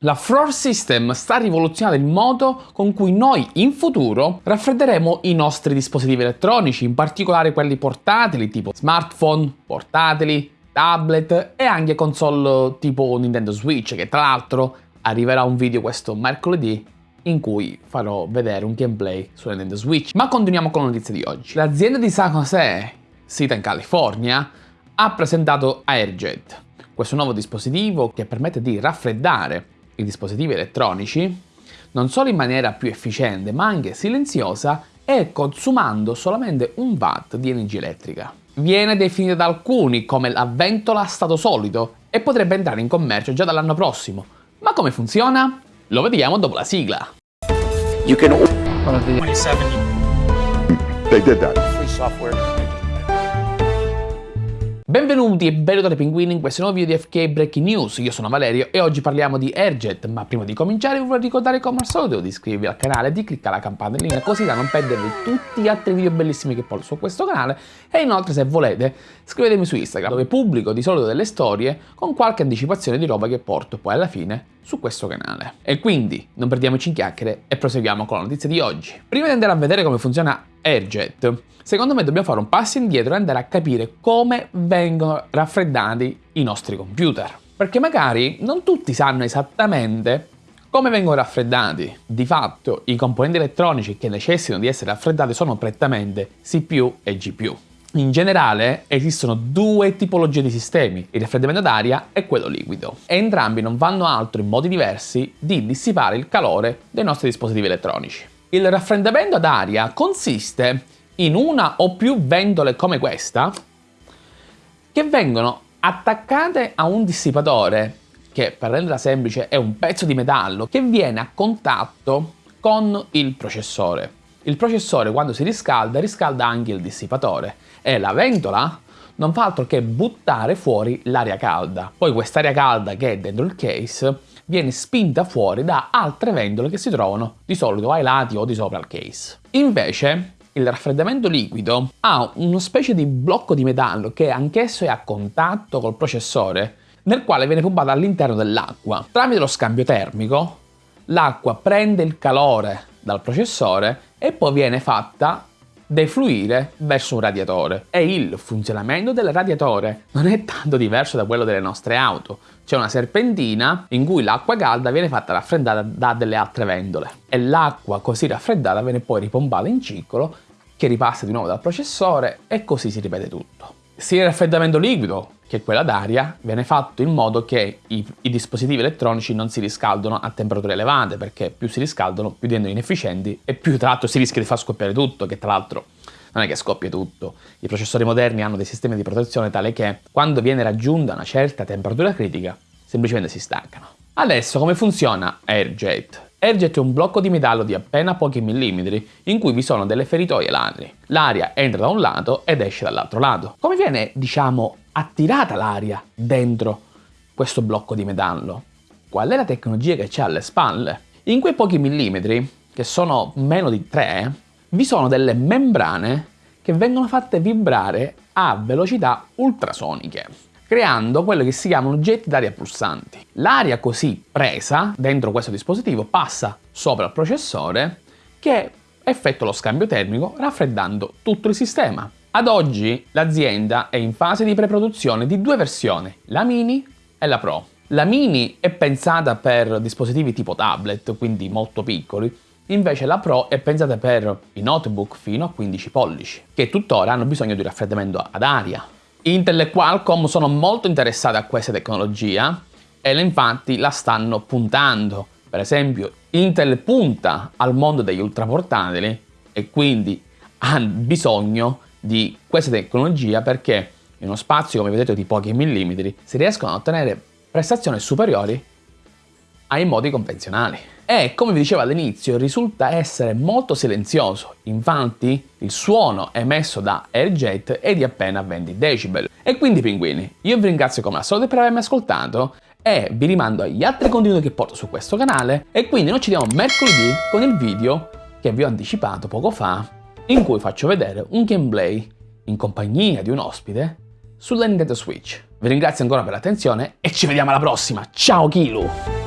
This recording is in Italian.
La Floor System sta rivoluzionando il modo con cui noi in futuro raffredderemo i nostri dispositivi elettronici, in particolare quelli portatili tipo smartphone, portatili, tablet e anche console tipo Nintendo Switch che tra l'altro arriverà un video questo mercoledì in cui farò vedere un gameplay su Nintendo Switch. Ma continuiamo con la notizia di oggi. L'azienda di San Jose, sita in California, ha presentato AirJet, questo nuovo dispositivo che permette di raffreddare i dispositivi elettronici non solo in maniera più efficiente ma anche silenziosa e consumando solamente un watt di energia elettrica. Viene definita da alcuni come la ventola a stato solido e potrebbe entrare in commercio già dall'anno prossimo. Ma come funziona? Lo vediamo dopo la sigla. You can... 27. They did that. Free software. Benvenuti e benvenuti pinguini in questo nuovo video di FK Breaking News, io sono Valerio e oggi parliamo di Airjet, ma prima di cominciare vi vorrei ricordare come al solito di iscrivervi al canale e di cliccare la campanellina così da non perdervi tutti gli altri video bellissimi che porto su questo canale e inoltre se volete scrivetemi su Instagram dove pubblico di solito delle storie con qualche anticipazione di roba che porto poi alla fine su questo canale. E quindi non perdiamoci in chiacchiere e proseguiamo con la notizia di oggi. Prima di andare a vedere come funziona Airjet, secondo me dobbiamo fare un passo indietro e andare a capire come vengono raffreddati i nostri computer. Perché magari non tutti sanno esattamente come vengono raffreddati. Di fatto, i componenti elettronici che necessitano di essere raffreddati sono prettamente CPU e GPU. In generale esistono due tipologie di sistemi, il raffreddamento d'aria e quello liquido. E entrambi non vanno altro in modi diversi di dissipare il calore dei nostri dispositivi elettronici. Il raffreddamento ad aria consiste in una o più ventole come questa che vengono attaccate a un dissipatore che per renderla semplice è un pezzo di metallo che viene a contatto con il processore. Il processore quando si riscalda riscalda anche il dissipatore e la ventola non fa altro che buttare fuori l'aria calda. Poi quest'aria calda che è dentro il case viene spinta fuori da altre ventole che si trovano di solito ai lati o di sopra il case. Invece il raffreddamento liquido ha una specie di blocco di metallo che anch'esso è a contatto col processore nel quale viene pompato all'interno dell'acqua. Tramite lo scambio termico l'acqua prende il calore dal processore e poi viene fatta defluire verso un radiatore. E il funzionamento del radiatore non è tanto diverso da quello delle nostre auto. C'è una serpentina in cui l'acqua calda viene fatta raffreddare da delle altre ventole e l'acqua così raffreddata viene poi ripompata in ciclo che ripassa di nuovo dal processore e così si ripete tutto. Sia il raffreddamento liquido che quella d'aria viene fatto in modo che i, i, dispositivi elettronici non si riscaldano a temperature elevate perché più si riscaldano più diventano inefficienti e più tra l'altro si rischia di far scoppiare tutto che tra l'altro non è che scoppia tutto. I processori moderni hanno dei sistemi di protezione tale che quando viene raggiunta una certa temperatura critica semplicemente si staccano. Adesso come funziona AirJet? È un blocco di metallo di appena pochi millimetri in cui vi sono delle feritoie ladri. L'aria entra da un lato ed esce dall'altro lato. Come viene, diciamo, attirata l'aria dentro questo blocco di metallo? Qual è la tecnologia che c'è alle spalle? In quei pochi millimetri, che sono meno di 3, vi sono delle membrane che vengono fatte vibrare a velocità ultrasoniche, creando quello che si chiamano getti d'aria pulsanti. L'aria così presa dentro questo dispositivo passa sopra il processore che effettua lo scambio termico raffreddando tutto il sistema. Ad oggi l'azienda è in fase di preproduzione di due versioni, la Mini e la Pro. La Mini è pensata per dispositivi tipo tablet, quindi molto piccoli, invece la Pro è pensata per i notebook fino a 15 pollici, che tuttora hanno bisogno di raffreddamento ad aria. Intel e Qualcomm sono molto interessate a questa tecnologia e infatti la stanno puntando. Per esempio, Intel punta al mondo degli ultraportatili e quindi ha bisogno di questa tecnologia perché in uno spazio, come vedete, di pochi millimetri si riescono a ottenere prestazioni superiori ai modi convenzionali. E come vi dicevo all'inizio risulta essere molto silenzioso, infatti il suono emesso da AirJet è di appena 20 decibel. E quindi pinguini, io vi ringrazio come al solito per avermi ascoltato e vi rimando agli altri contenuti che porto su questo canale e quindi noi ci vediamo mercoledì con il video che vi ho anticipato poco fa in cui faccio vedere un gameplay in compagnia di un ospite sulla Nintendo Switch. Vi ringrazio ancora per l'attenzione e ci vediamo alla prossima. Ciao Kilu!